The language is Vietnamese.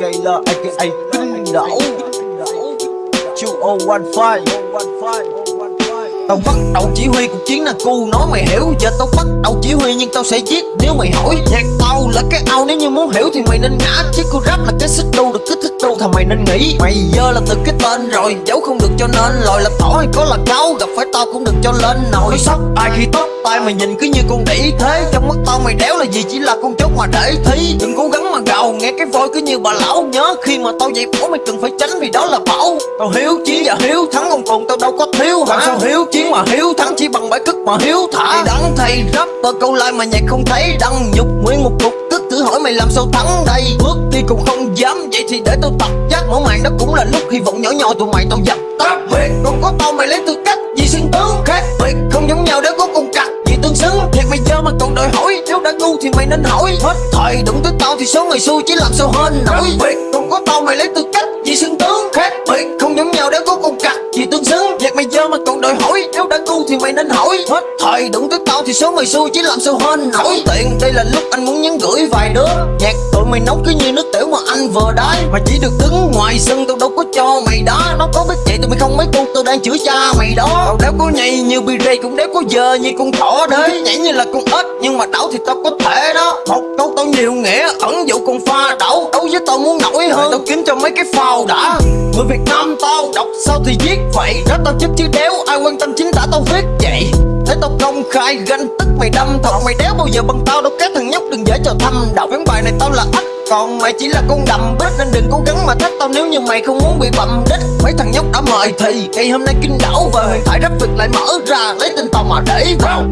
Taylor aka Kinh đảo, Chu O One Five. Tao bắt đầu chỉ huy cuộc chiến là cu nói mày hiểu Giờ tao bắt đầu chỉ huy nhưng tao sẽ giết. Nếu mày hỏi Nhạc tao là cái ao nếu như muốn hiểu thì mày nên ngã. Chứ cô rap là cái xích đu được kích thích đu thằng mày nên nghĩ? Mày giờ là từ cái tên rồi Dấu không được cho nên lòi là tỏ hay có là cáo Gặp phải tao cũng được cho lên nồi. Sốc ai khi tóc tay mày nhìn cứ như con đĩ thế. Trong mắt tao mày đéo là gì chỉ là con chốt mà để thí Đừng cố gắng mà gào nghe cái voi cứ như bà lão. Nhớ khi mà tao dậy bỏ mày cần phải tránh vì đó là bảo Tao hiếu chiến và hiếu thắng còn cùng tao đâu có thiếu hả? Sao hiếu chiến mà hiếu thắng chỉ bằng bãi cất mà hiếu thả? Mày đắng thầy rapper câu like mà nhạc không thấy đăng. Nhục nguyên một cục tức thử hỏi mày làm sao thắng đây? Bước đi cũng không dám vậy thì để tao tập giác. Mở màn đó cũng là lúc hy vọng nhỏ nhỏ tụi mày tao dập tắt. Biệt Còn có tao mày lấy tư cách gì xuyên tướng khác. Biệt không giống nhau để có cùng cặt gì tương xứng. Thiệt mày giờ mà còn đòi hỏi đã ngu thì mày nên hỏi. Hết. Thời đụng tới tao thì số người xui chỉ làm sao hên nổi. Biệt còn có tao mày lấy tư cách gì xuyên tướng. Khác. Biệt không giống nhau để có cùng cặt gì tương xứng. Thiệt mày giờ mà còn đòi hỏi. Nếu đã ngu thì mày nên hỏi. Hết. Thời đụng tới tao thì số mày xui chỉ làm sao hên nổi. Tiện. Đây là lúc anh muốn nhắn gửi vài đứa. Nhạc tụi mày nấu cứ như nước tiểu mà anh vừa đái. Mà chỉ được đứng ngoài sân tao đâu có cho mày đá. Nó có biết vậy tụi mày không mấy con tao đang chửi cha mày đó. Tao đéo có nhây như bi rây cũng đéo có giờ như con thỏ đấy nhảy như là con ếch nhưng mà đảo thì tao có thể đó. Một câu tao nhiều nghĩa ẩn dụ con pha đảo. Đấu với tao muốn nổi hơn. Tao kiếm cho mấy cái phao đã. Người việt nam tao đọc sao thì viết vậy? Đó tao chết chứ đéo ai quan tâm chính tả tao viết vậy? Thấy tao công khai ganh tức mày đâm thật. Mày đéo bao giờ bằng tao đâu các thằng nhóc đừng dễ cho thăm Đọc ván bài này tao là ếch còn mày chỉ là con đầm bít Nên đừng cố gắng mà thách tao nếu như mày không muốn bị bầm đích. Mấy thằng nhóc đã mời thì Ngày hôm nay kinh đảo và huyền thoại rap Việt lại mở ra Lấy tên tao mà để vào